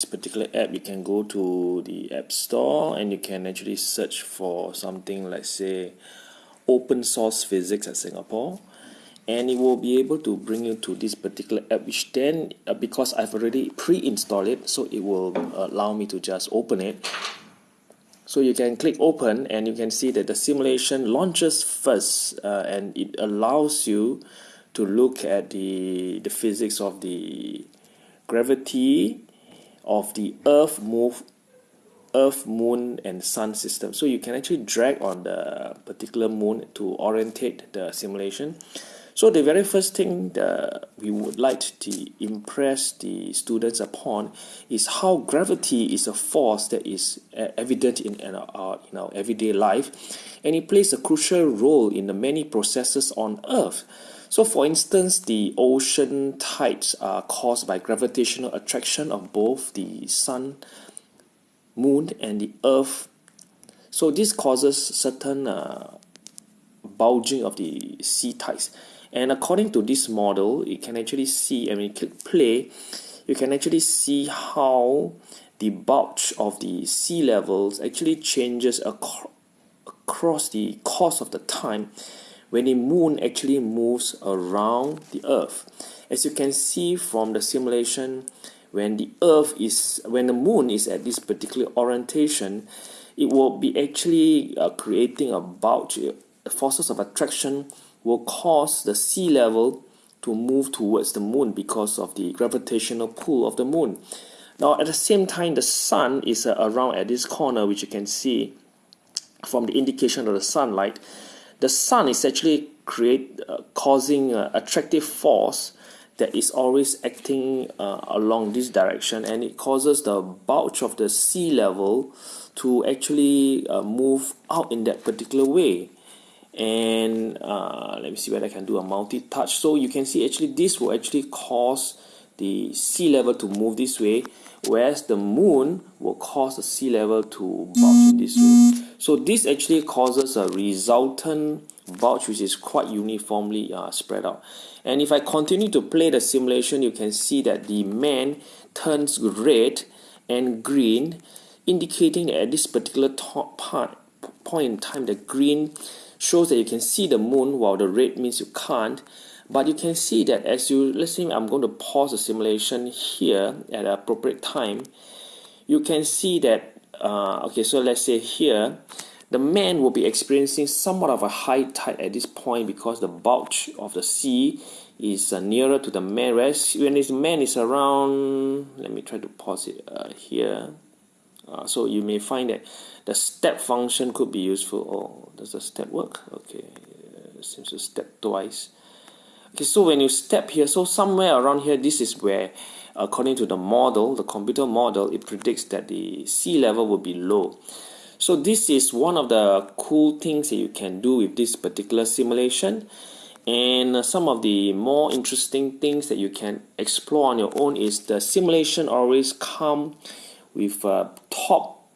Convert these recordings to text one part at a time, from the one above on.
this particular app you can go to the app store and you can actually search for something like say open source physics at Singapore. And it will be able to bring you to this particular app which then uh, because I've already pre-installed it so it will allow me to just open it. So you can click open and you can see that the simulation launches first uh, and it allows you to look at the the physics of the gravity of the earth move earth moon and sun system. So you can actually drag on the particular moon to orientate the simulation. So the very first thing that we would like to impress the students upon is how gravity is a force that is evident in our, in our everyday life and it plays a crucial role in the many processes on earth so for instance, the ocean tides are caused by gravitational attraction of both the sun, moon and the earth. So this causes certain uh, bulging of the sea tides. And according to this model, you can actually see, when you click play, you can actually see how the bulge of the sea levels actually changes ac across the course of the time when the moon actually moves around the earth. As you can see from the simulation when the earth is when the moon is at this particular orientation it will be actually uh, creating a bulge. The forces of attraction will cause the sea level to move towards the moon because of the gravitational pull of the moon. Now at the same time the sun is uh, around at this corner which you can see from the indication of the sunlight the sun is actually create uh, causing an attractive force that is always acting uh, along this direction and it causes the bulge of the sea level to actually uh, move out in that particular way. And uh, let me see whether I can do a multi-touch. So you can see actually this will actually cause the sea level to move this way whereas the moon will cause the sea level to bulge in this way so this actually causes a resultant bulge which is quite uniformly uh, spread out. And if I continue to play the simulation you can see that the man turns red and green indicating that at this particular part, point in time the green shows that you can see the moon while the red means you can't. But you can see that as you let's say I'm going to pause the simulation here at appropriate time you can see that uh, okay so let's say here the man will be experiencing somewhat of a high tide at this point because the bulge of the sea is uh, nearer to the man whereas when this man is around let me try to pause it uh, here. Uh, so you may find that the step function could be useful. Oh does the step work? Okay seems to step twice. Okay so when you step here so somewhere around here this is where according to the model the computer model it predicts that the sea level will be low. So this is one of the cool things that you can do with this particular simulation. And uh, some of the more interesting things that you can explore on your own is the simulation always come with a top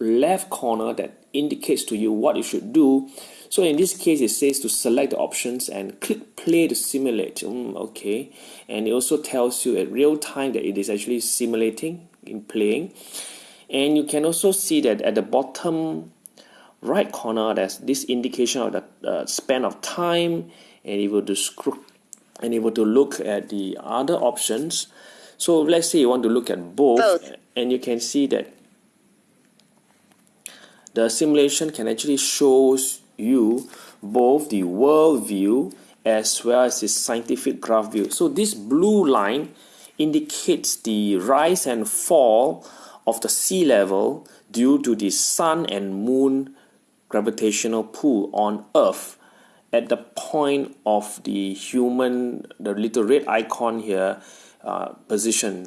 left corner that indicates to you what you should do so in this case, it says to select the options and click play to simulate. Mm, okay, and it also tells you at real time that it is actually simulating in playing. And you can also see that at the bottom right corner, there's this indication of the uh, span of time, and it will describe and able to look at the other options. So let's say you want to look at both, both. and you can see that the simulation can actually shows you both the world view as well as the scientific graph view. So this blue line indicates the rise and fall of the sea level due to the sun and moon gravitational pull on earth at the point of the human the little red icon here uh, position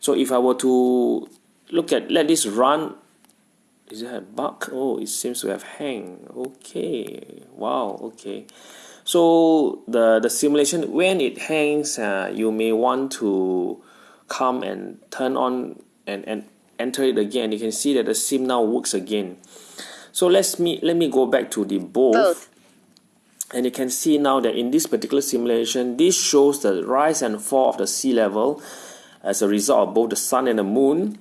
so if I were to look at let this run is it a bug? Oh it seems to have hang. Okay. Wow okay. So the the simulation when it hangs uh, you may want to come and turn on and and enter it again. You can see that the sim now works again. So let's me let me go back to the both, both. and you can see now that in this particular simulation this shows the rise and fall of the sea level as a result of both the sun and the moon.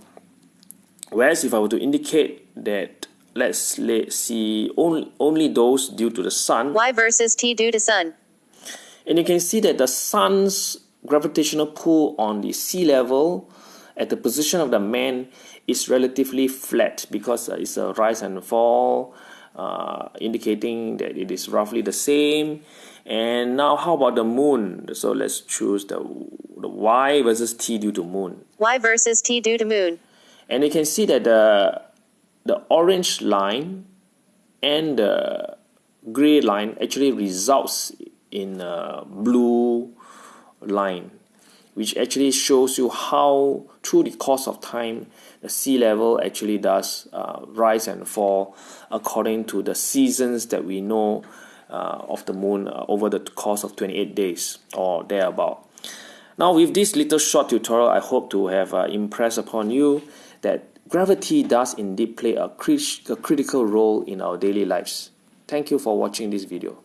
Whereas if I were to indicate that let's let's see only, only those due to the sun. Y versus T due to sun. And you can see that the sun's gravitational pull on the sea level at the position of the man is relatively flat because uh, it's a rise and fall uh, indicating that it is roughly the same and now how about the moon so let's choose the, the y versus t due to moon Y versus T due to moon. And you can see that the the orange line and the gray line actually results in a blue line which actually shows you how through the course of time the sea level actually does uh, rise and fall according to the seasons that we know uh, of the moon uh, over the course of 28 days or thereabout. Now with this little short tutorial I hope to have uh, impressed upon you that gravity does indeed play a, crit a critical role in our daily lives. Thank you for watching this video.